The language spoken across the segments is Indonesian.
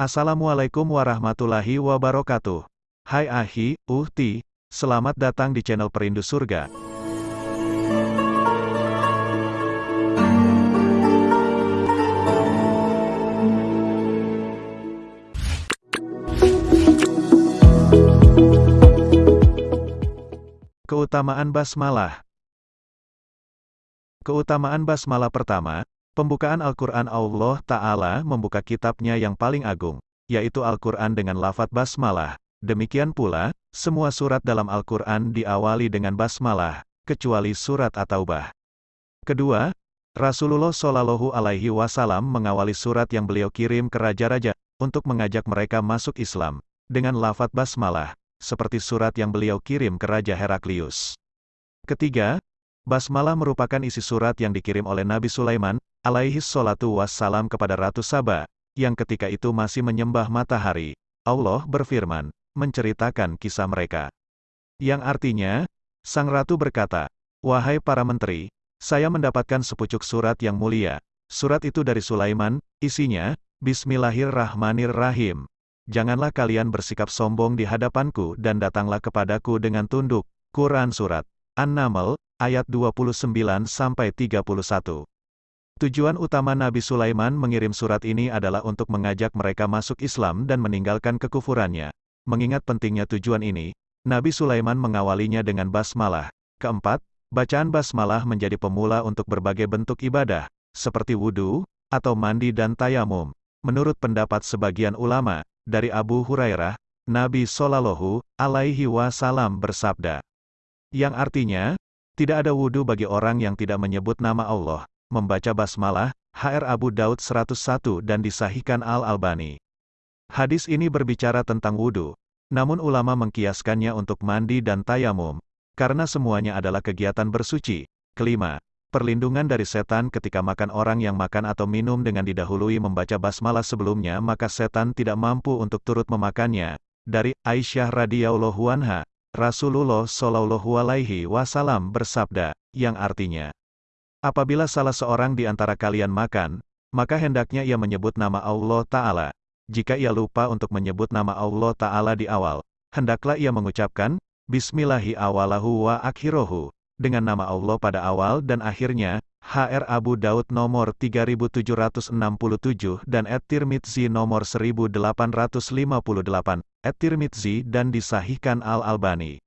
Assalamualaikum warahmatullahi wabarakatuh. Hai Ahi, Uhti, selamat datang di channel Perindu Surga. Keutamaan Basmalah Keutamaan Basmalah pertama, Pembukaan Al-Quran Allah Ta'ala membuka kitabnya yang paling agung, yaitu Al-Quran dengan lafat basmalah. Demikian pula, semua surat dalam Al-Quran diawali dengan basmalah, kecuali surat At-Taubah. Kedua, Rasulullah Shallallahu Alaihi Wasallam mengawali surat yang beliau kirim ke raja-raja, untuk mengajak mereka masuk Islam, dengan lafat basmalah, seperti surat yang beliau kirim ke Raja Heraklius. Ketiga, Basmalah merupakan isi surat yang dikirim oleh Nabi Sulaiman, alaihi salatu wassalam kepada Ratu Saba, yang ketika itu masih menyembah matahari. Allah berfirman, menceritakan kisah mereka. Yang artinya, Sang Ratu berkata, Wahai para menteri, saya mendapatkan sepucuk surat yang mulia. Surat itu dari Sulaiman, isinya, Bismillahirrahmanirrahim. Janganlah kalian bersikap sombong di hadapanku dan datanglah kepadaku dengan tunduk. Quran Surat An-Naml, ayat 29-31. Tujuan utama Nabi Sulaiman mengirim surat ini adalah untuk mengajak mereka masuk Islam dan meninggalkan kekufurannya. Mengingat pentingnya tujuan ini, Nabi Sulaiman mengawalinya dengan basmalah. Keempat, bacaan basmalah menjadi pemula untuk berbagai bentuk ibadah, seperti wudhu, atau mandi dan tayamum. Menurut pendapat sebagian ulama, dari Abu Hurairah, Nabi Shallallahu Alaihi Wasallam bersabda, yang artinya, tidak ada wudhu bagi orang yang tidak menyebut nama Allah, membaca basmalah, HR Abu Daud 101 dan disahihkan Al-Albani. Hadis ini berbicara tentang wudhu, namun ulama mengkiaskannya untuk mandi dan tayamum, karena semuanya adalah kegiatan bersuci. Kelima, perlindungan dari setan ketika makan orang yang makan atau minum dengan didahului membaca basmalah sebelumnya maka setan tidak mampu untuk turut memakannya. Dari Aisyah radhiyallahu anha, Rasulullah Shallallahu Alaihi Wasallam bersabda, yang artinya, apabila salah seorang di antara kalian makan, maka hendaknya ia menyebut nama Allah Ta'ala. Jika ia lupa untuk menyebut nama Allah Ta'ala di awal, hendaklah ia mengucapkan, Bismillahi awalahu wa akhirohu, dengan nama Allah pada awal dan akhirnya, HR Abu Daud nomor 3767 dan At-Tirmidzi nomor 1858, At-Tirmidzi dan disahihkan Al-Albani.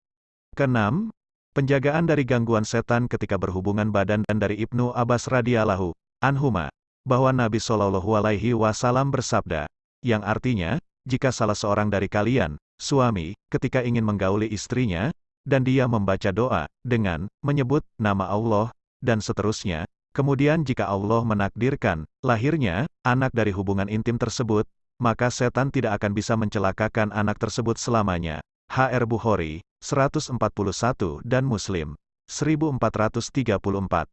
Keenam, penjagaan dari gangguan setan ketika berhubungan badan dan dari Ibnu Abbas radhiyallahu anhuma bahwa Nabi Shallallahu alaihi wasallam bersabda, yang artinya, jika salah seorang dari kalian, suami, ketika ingin menggauli istrinya, dan dia membaca doa, dengan, menyebut, nama Allah, dan seterusnya, kemudian jika Allah menakdirkan, lahirnya, anak dari hubungan intim tersebut, maka setan tidak akan bisa mencelakakan anak tersebut selamanya. HR Bukhari, 141 dan Muslim, 1434.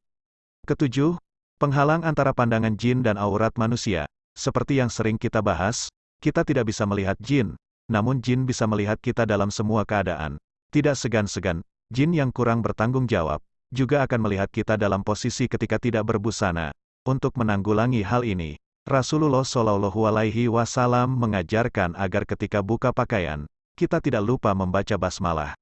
Ketujuh, penghalang antara pandangan jin dan aurat manusia. Seperti yang sering kita bahas, kita tidak bisa melihat jin, namun jin bisa melihat kita dalam semua keadaan. Tidak segan-segan, jin yang kurang bertanggung jawab, juga akan melihat kita dalam posisi ketika tidak berbusana. Untuk menanggulangi hal ini, Rasulullah Shallallahu Alaihi Wasallam mengajarkan agar ketika buka pakaian, kita tidak lupa membaca basmalah.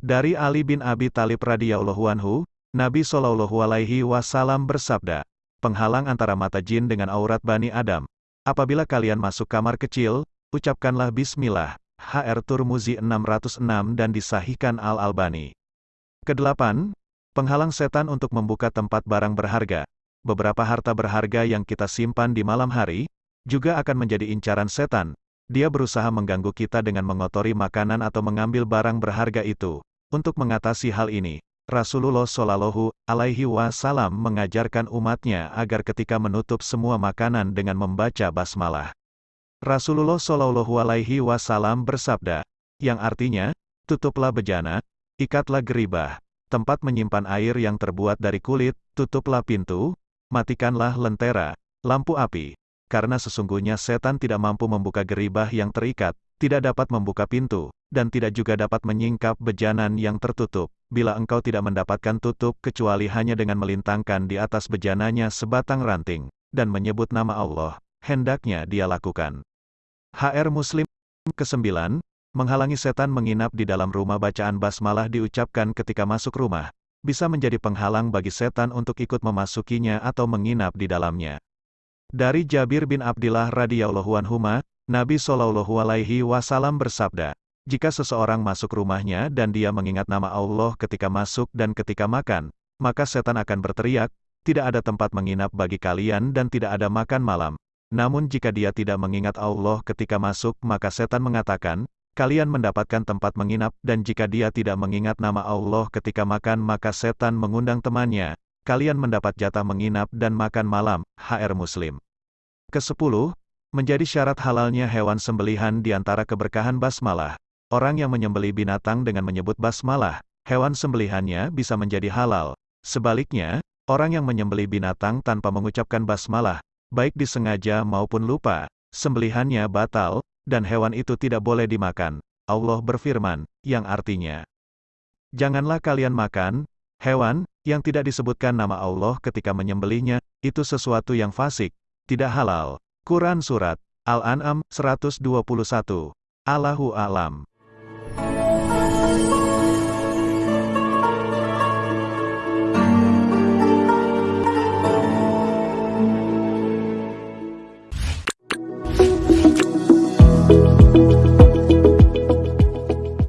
Dari Ali bin Abi Talib radhiyallahu anhu, Nabi Shallallahu Alaihi Wasallam bersabda, penghalang antara mata jin dengan aurat bani Adam. Apabila kalian masuk kamar kecil, ucapkanlah Bismillah. HR Turmuzi 606 dan disahihkan Al-Albani. Kedelapan, penghalang setan untuk membuka tempat barang berharga beberapa harta berharga yang kita simpan di malam hari, juga akan menjadi incaran setan. Dia berusaha mengganggu kita dengan mengotori makanan atau mengambil barang berharga itu. Untuk mengatasi hal ini, Rasulullah Shallallahu Alaihi Wasallam mengajarkan umatnya agar ketika menutup semua makanan dengan membaca basmalah. Rasulullah Shallallahu Alaihi Wasallam bersabda, yang artinya, tutuplah bejana, ikatlah geribah, tempat menyimpan air yang terbuat dari kulit, tutuplah pintu, matikanlah lentera, lampu api, karena sesungguhnya setan tidak mampu membuka geribah yang terikat, tidak dapat membuka pintu, dan tidak juga dapat menyingkap bejanan yang tertutup, bila engkau tidak mendapatkan tutup kecuali hanya dengan melintangkan di atas bejananya sebatang ranting, dan menyebut nama Allah, hendaknya dia lakukan. HR Muslim ke-9, menghalangi setan menginap di dalam rumah bacaan basmalah diucapkan ketika masuk rumah, bisa menjadi penghalang bagi setan untuk ikut memasukinya atau menginap di dalamnya. Dari Jabir bin Abdullah radhiyallahu anhuma, Nabi Shallallahu alaihi wasallam bersabda, jika seseorang masuk rumahnya dan dia mengingat nama Allah ketika masuk dan ketika makan, maka setan akan berteriak, tidak ada tempat menginap bagi kalian dan tidak ada makan malam. Namun jika dia tidak mengingat Allah ketika masuk, maka setan mengatakan, kalian mendapatkan tempat menginap, dan jika dia tidak mengingat nama Allah ketika makan maka setan mengundang temannya, kalian mendapat jatah menginap dan makan malam, HR Muslim. Kesepuluh, menjadi syarat halalnya hewan sembelihan di antara keberkahan basmalah. Orang yang menyembeli binatang dengan menyebut basmalah, hewan sembelihannya bisa menjadi halal. Sebaliknya, orang yang menyembeli binatang tanpa mengucapkan basmalah, baik disengaja maupun lupa, sembelihannya batal, dan hewan itu tidak boleh dimakan. Allah berfirman, yang artinya, Janganlah kalian makan, hewan, yang tidak disebutkan nama Allah ketika menyembelihnya, itu sesuatu yang fasik, tidak halal. Quran Surat Al-An'am 121. Allahu Alam.